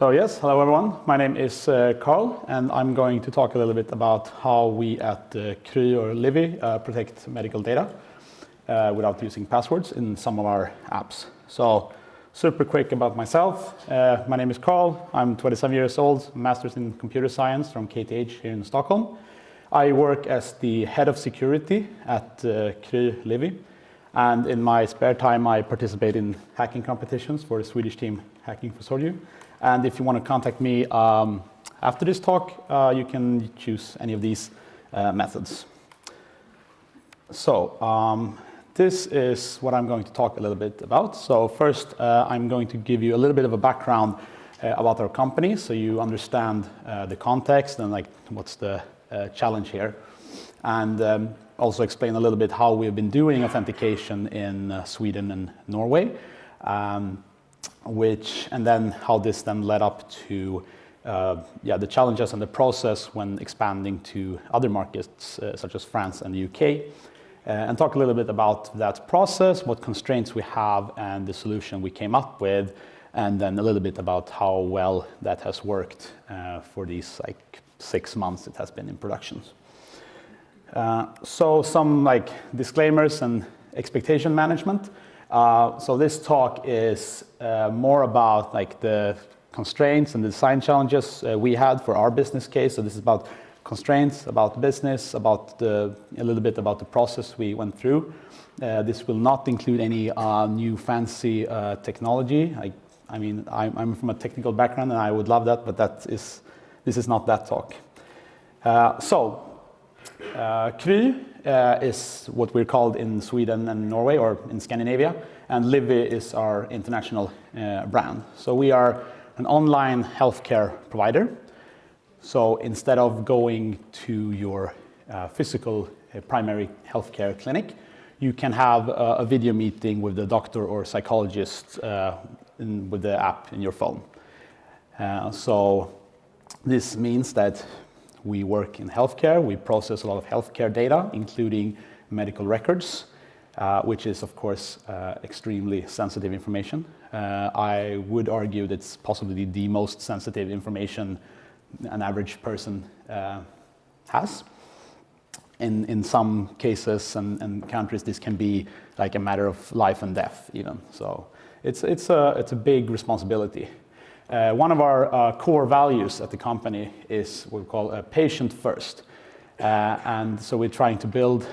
So yes, hello everyone. My name is uh, Carl, and I'm going to talk a little bit about how we at uh, or Livi uh, protect medical data uh, without using passwords in some of our apps. So super quick about myself. Uh, my name is Carl. I'm 27 years old, master's in computer science from KTH here in Stockholm. I work as the head of security at uh, Livi. And in my spare time, I participate in hacking competitions for the Swedish team Hacking for Soju. And if you want to contact me um, after this talk, uh, you can choose any of these uh, methods. So um, this is what I'm going to talk a little bit about. So first, uh, I'm going to give you a little bit of a background uh, about our company so you understand uh, the context and like what's the uh, challenge here. And um, also explain a little bit how we've been doing authentication in Sweden and Norway, um, which, and then how this then led up to uh, yeah, the challenges and the process when expanding to other markets uh, such as France and the UK, uh, and talk a little bit about that process, what constraints we have, and the solution we came up with, and then a little bit about how well that has worked uh, for these like six months it has been in production. Uh, so some like disclaimers and expectation management. Uh, so this talk is uh, more about like the constraints and the design challenges uh, we had for our business case. So this is about constraints, about business, about the, a little bit about the process we went through. Uh, this will not include any uh, new fancy technology. I, I mean, I'm, I'm, from a technical background and I would love that, but that is, this is not that talk. so uh, Kry uh, is what we're called in Sweden and Norway or in Scandinavia, and Livi is our international uh, brand. So we are an online healthcare provider. So instead of going to your uh, physical uh, primary healthcare clinic, you can have a, video meeting with the doctor or psychologist uh, in, with the app in your phone. Uh, so this means that we work in healthcare. We process a lot of healthcare data, including medical records, uh, which is, of course, uh, extremely sensitive information. Uh, I would argue that it's possibly the most sensitive information an average person uh, has. In, in some cases and, and countries, this can be like a matter of life and death, even. So it's, it's, a, it's a big responsibility. Uh, one of our uh, core values at the company is what we call a patient first. Uh, and so we're trying to build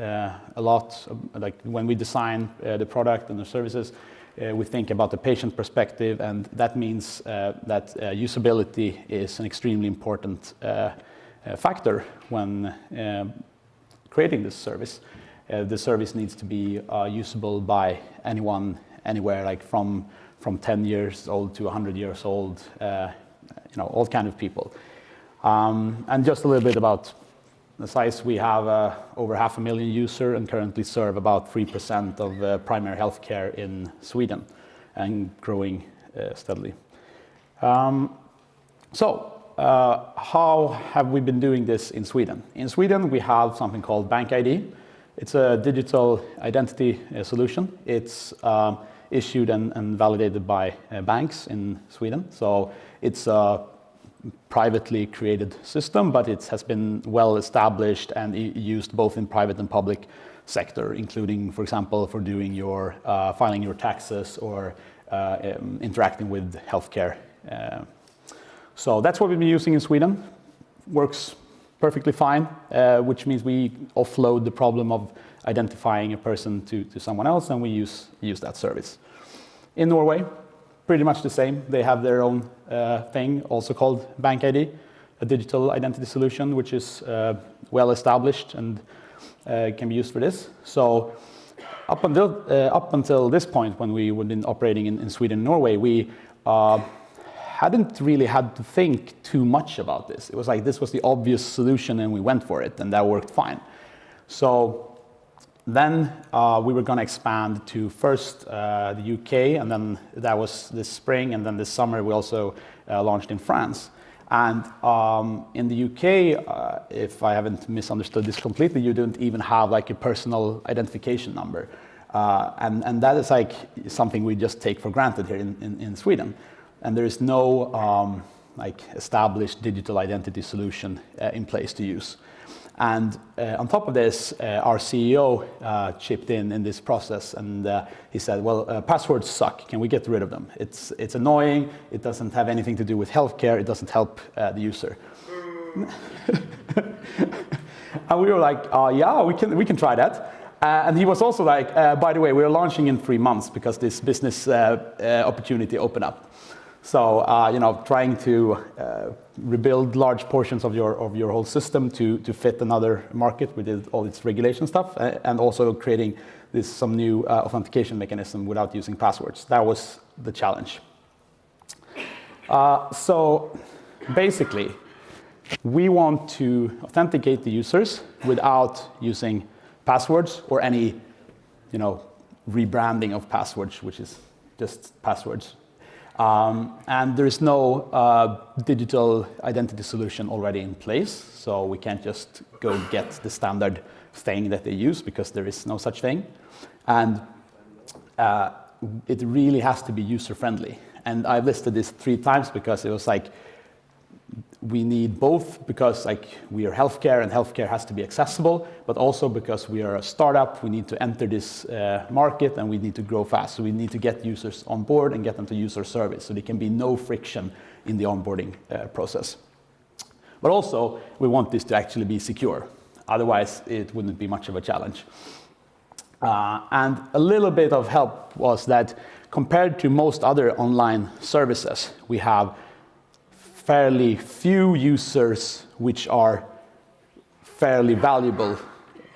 uh, a lot, of, like when we design uh, the product and the services, uh, we think about the patient perspective, and that means that usability is an extremely important factor when creating this service. the service needs to be usable by anyone, anywhere, like from from 10 years old to 100 years old, uh, you know, all kind of people. Um, and just a little bit about the size, we have uh, over half a million users and currently serve about 3% of uh, primary healthcare in Sweden and growing uh, steadily. Um, so, uh, how have we been doing this in Sweden? In Sweden, we have something called BankID. It's a digital identity uh, solution. It's um, issued and, and validated by uh, banks in Sweden. So it's a privately created system, but it has been well established and used both in private and public sector, including, for example, for doing your uh, filing your taxes or uh, um, interacting with healthcare. Uh, so that's what we've been using in Sweden. Works perfectly fine, uh, which means we offload the problem of identifying a person to, to someone else, and we use, use that service. In Norway, pretty much the same. They have their own uh, thing, also called Bank BankID, a digital identity solution, which is uh, well established and uh, can be used for this. So up until, uh, up until this point, when we were been operating in, in Sweden and Norway, we uh, hadn't really had to think too much about this. It was like this was the obvious solution and we went for it and that worked fine. So then uh, we were going to expand to first uh, the UK, and then that was this spring, and then this summer we also uh, launched in France. And um, in the UK, uh, if I haven't misunderstood this completely, you don't even have like a personal identification number. Uh, and, and that is like something we just take for granted here in, in, in Sweden. and there is no um, like established digital identity solution uh, in place to use. And uh, on top of this, uh, our CEO uh, chipped in in this process and uh, he said, well, uh, passwords suck. Can we get rid of them? It's, it's annoying. It doesn't have anything to do with healthcare. It doesn't help the user. and we were like, yeah, we can, we can try that. Uh, and he was also like, uh, by the way, we're launching in three months because this business uh, opportunity opened up. So, uh, you know, trying to uh, rebuild large portions of your, of your whole system to, to fit another market with all its regulation stuff, and also creating this, some new uh, authentication mechanism without using passwords. That was the challenge. Uh, so, basically, we want to authenticate the users without using passwords or any, you know, rebranding of passwords, which is just passwords um, and there is no uh, digital identity solution already in place, so we can't just go get the standard thing that they use because there is no such thing. And uh, it really has to be user-friendly. And I've listed this three times because it was like, we need both because like we are healthcare and healthcare has to be accessible, but also because we are a startup, we need to enter this uh, market and we need to grow fast. So we need to get users on board and get them to use our service. So there can be no friction in the onboarding uh, process. But also we want this to actually be secure. Otherwise it wouldn't be much of a challenge. Uh, and a little bit of help was that compared to most other online services, we have fairly few users which are fairly valuable,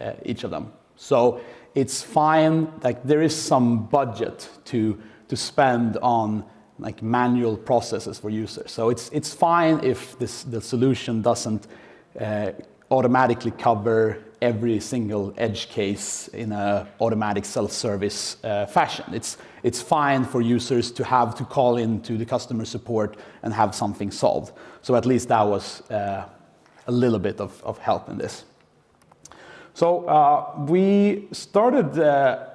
uh, each of them. So it's fine, like there is some budget to, to spend on like manual processes for users. So it's, it's fine if this, the solution doesn't uh, automatically cover every single edge case in an automatic self-service uh, fashion. It's, it's fine for users to have to call into the customer support and have something solved. So at least that was uh, a little bit of, of help in this. So uh, we started, uh,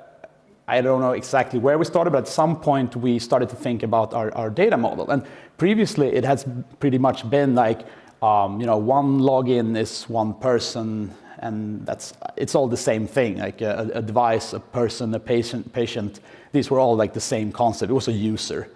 I don't know exactly where we started, but at some point we started to think about our, our data model. And previously it has pretty much been like, um, you know, one login is one person and that's it's all the same thing like a, a, device a person a patient patient. These were all like the same concept. It was a user.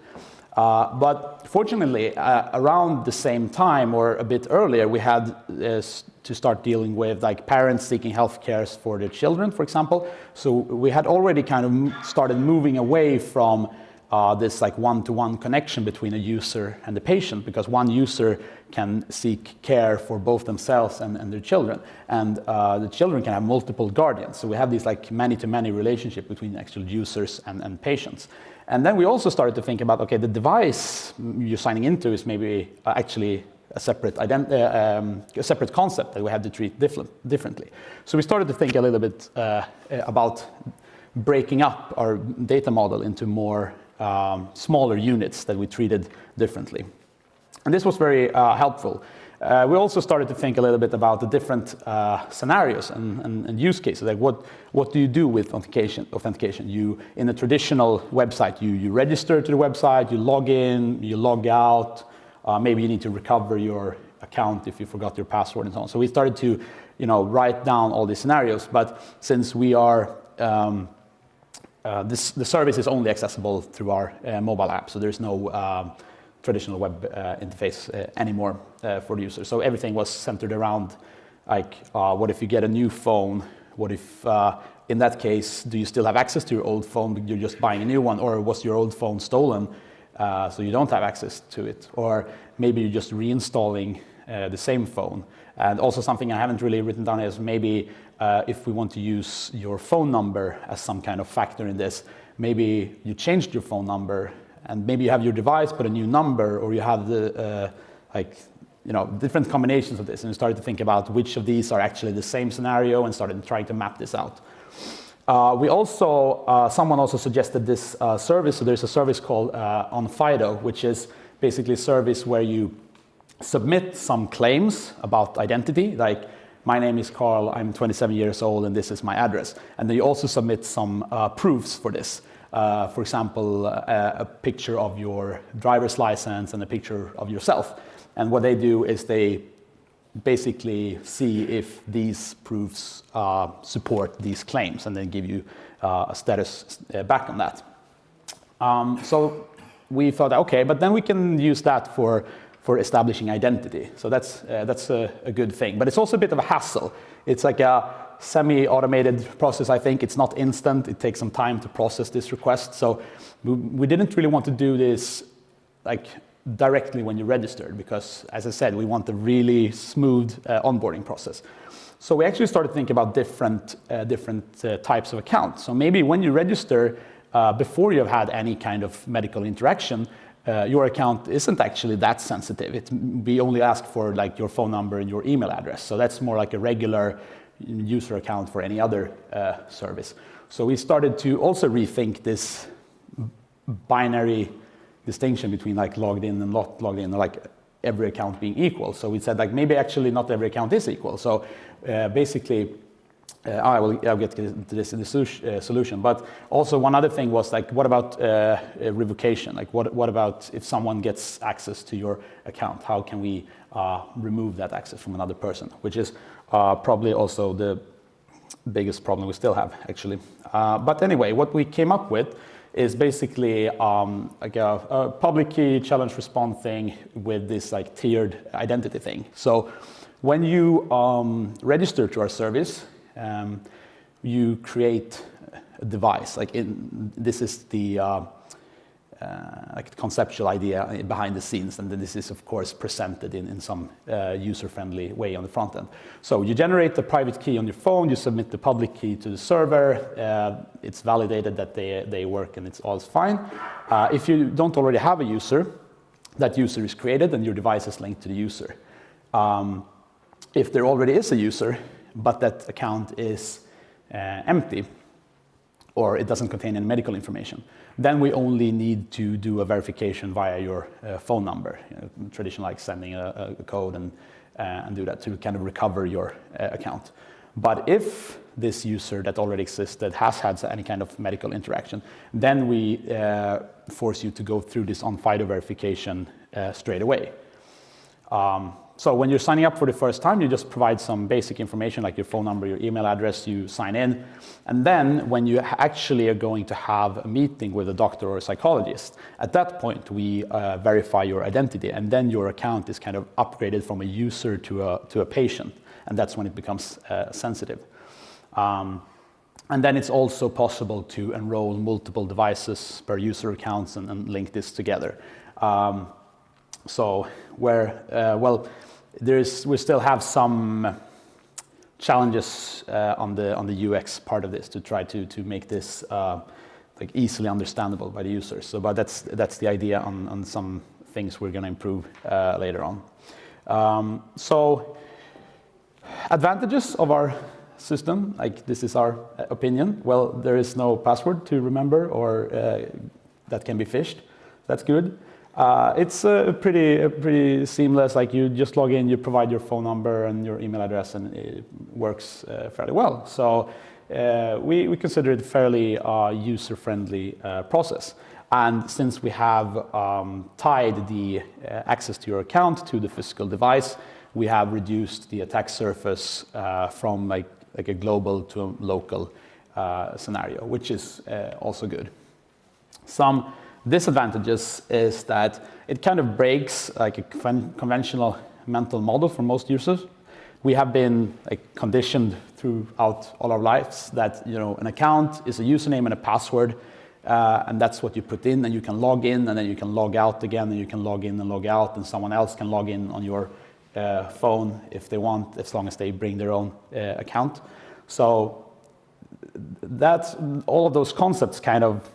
Uh, but fortunately uh, around the same time or a bit earlier we had uh, to start dealing with like parents seeking health care for their children for example. So we had already kind of started moving away from uh, this like one-to-one -one connection between a user and the patient because one user can seek care for both themselves and, and their children. And uh, the children can have multiple guardians. So we have these like many-to-many -many relationship between actual users and, and patients. And then we also started to think about okay the device you're signing into is maybe uh, actually a separate, uh, um, a separate concept that we have to treat different, differently. So we started to think a little bit uh, about breaking up our data model into more um, smaller units that we treated differently. And this was very uh, helpful. Uh, we also started to think a little bit about the different uh, scenarios and, and, and, use cases. Like what, what do you do with authentication? authentication? You, in a traditional website, you, you register to the website, you log in, you log out. Uh, maybe you need to recover your account if you forgot your password and so on. So we started to you know, write down all these scenarios. But since we are um, uh, this, the service is only accessible through our uh, mobile app, so there's no um, traditional web uh, interface uh, anymore uh, for the user. So everything was centered around like, what if you get a new phone? What if, in that case, do you still have access to your old phone, you're just buying a new one, or was your old phone stolen, so you don't have access to it? Or maybe you're just reinstalling the same phone. And also something I haven't really written down is maybe uh, if we want to use your phone number as some kind of factor in this, maybe you changed your phone number and maybe you have your device but a new number or you have the uh, like you know different combinations of this and you started to think about which of these are actually the same scenario and started trying to map this out. Uh, we also, uh, someone also suggested this uh, service, so there's a service called uh, Onfido, which is basically a service where you submit some claims about identity, like my name is Carl, I'm 27 years old, and this is my address. And then you also submit some uh, proofs for this. uh, for example, a, a, picture of your driver's license and a picture of yourself. And what they do is they basically see if these proofs uh, support these claims and then give you uh, a status uh, back on that. Um, so we thought, okay, but then we can use that for, for establishing identity. So that's, uh, that's a, a, good thing. But it's also a bit of a hassle. It's like a semi-automated process, I think. It's not instant. It takes some time to process this request. So we, we didn't really want to do this like directly when you registered because, as I said, we want a really smooth uh, onboarding process. So we actually started thinking about different, uh, different uh, types of accounts. So maybe when you register, uh, before you have had any kind of medical interaction, uh, your account isn't actually that sensitive. It, we only ask for like your phone number and your email address. So that's more like a regular user account for any other uh, service. So we started to also rethink this binary distinction between like logged in and not logged in, like every account being equal. So we said like maybe actually not every account is equal. So uh, basically, uh, I will I'll get to this in the uh, solution. But also one other thing was like, what about uh, revocation? Like, what what about if someone gets access to your account? How can we uh, remove that access from another person? Which is uh, probably also the biggest problem we still have, actually. but anyway, what we came up with is basically um, like a, a, public key challenge response thing with this like tiered identity thing. So when you um, register to our service, um, you create a device. Like in, this is the uh, uh, like conceptual idea behind the scenes, and then this is of course presented in, in some uh, user-friendly way on the front end. So you generate the private key on your phone, you submit the public key to the server, uh, it's validated that they, they work and it's all fine. Uh, if you don't already have a user, that user is created and your device is linked to the user. Um, if there already is a user, but that account is uh, empty, or it doesn't contain any medical information, then we only need to do a verification via your uh, phone number, you know, like sending a, a code and, uh, and do that to kind of recover your uh, account. But if this user that already existed has had any kind of medical interaction, then we uh, force you to go through this Onfido verification uh, straight away. Um, so when you're signing up for the first time, you just provide some basic information like your phone number, your email address, you sign in. And then when you actually are going to have a meeting with a doctor or a psychologist, at that point we uh, verify your identity and then your account is kind of upgraded from a user to a, to a patient. And that's when it becomes uh, sensitive. Um, and then it's also possible to enroll multiple devices per user accounts and, and link this together. Um, so where, uh, well, there's, we still have some challenges uh, on, the, on the UX part of this to try to, to make this uh, like easily understandable by the users. So, but that's, that's the idea on, on some things we're going to improve uh, later on. Um, so advantages of our system, like this is our opinion. Well, there is no password to remember or that can be phished. That's good. Uh, it's pretty, pretty seamless, like you just log in, you provide your phone number and your email address and it works uh, fairly well. So uh, we, we consider it fairly uh, user-friendly process. And since we have um, tied the access to your account to the physical device, we have reduced the attack surface from like, like a global to a local scenario, which is also good. Some disadvantages is that it kind of breaks like a conventional mental model for most users. We have been like, conditioned throughout all our lives that you know an account is a username and a password, uh, and that's what you put in, and you can log in, and then you can log out again, and you can log in and log out, and someone else can log in on your uh, phone if they want, as long as they bring their own uh, account. So that's all of those concepts kind of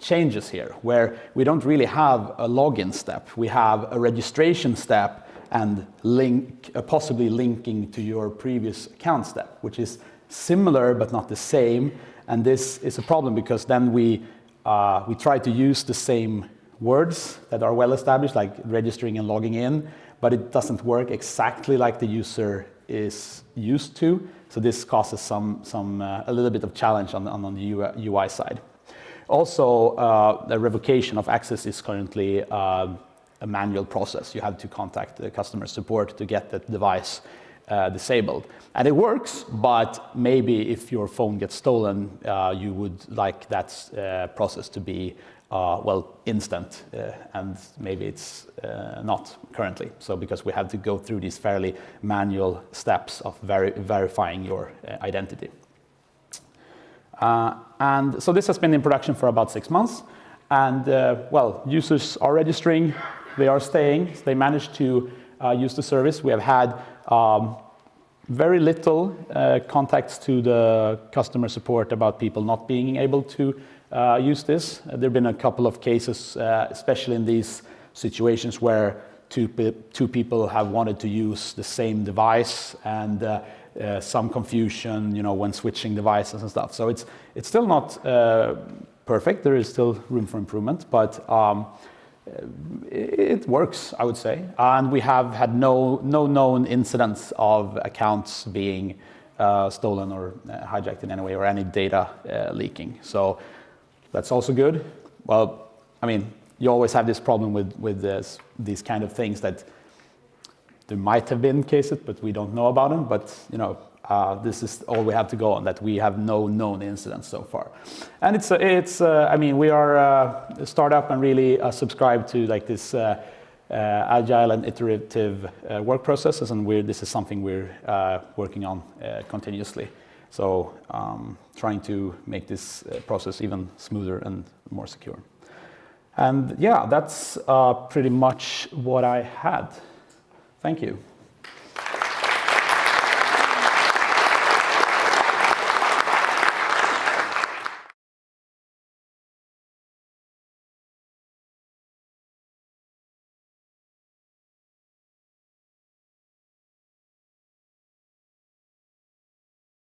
changes here, where we don't really have a login step. We have a registration step and link, uh, possibly linking to your previous account step, which is similar but not the same. And this is a problem because then we, uh, we try to use the same words that are well established, like registering and logging in, but it doesn't work exactly like the user is used to. So this causes some, some, uh, a little bit of challenge on, on, on the UI side. Also, uh, the revocation of access is currently uh, a manual process. You have to contact the customer support to get that device uh, disabled. And it works, but maybe if your phone gets stolen, uh, you would like that uh, process to be uh, well, instant, and maybe it's not currently. So because we have to go through these fairly manual steps of veri verifying your identity. And so this has been in production for about six months. And well, users are registering, they are staying, they managed to use the service. We have had um, very little uh, contacts to the customer support about people not being able to uh, use this. Uh, there have been a couple of cases, uh, especially in these situations where two, pe two people have wanted to use the same device and uh, uh, some confusion, you know, when switching devices and stuff. So it's, it's still not perfect. There is still room for improvement, but um, it works, I would say. And we have had no, no known incidents of accounts being uh, stolen or uh, hijacked in any way or any data uh, leaking. So that's also good. Well, I mean, you always have this problem with, with this, these kind of things that there might have been cases, but we don't know about them. But, you know, uh, this is all we have to go on, that we have no known incidents so far. And it's, uh, it's uh, I mean, we are uh, a startup and really uh, subscribe to like this uh, agile and iterative work processes, and we're, this is something we're working on continuously. So um, trying to make this process even smoother and more secure. And yeah, that's pretty much what I had. Thank you.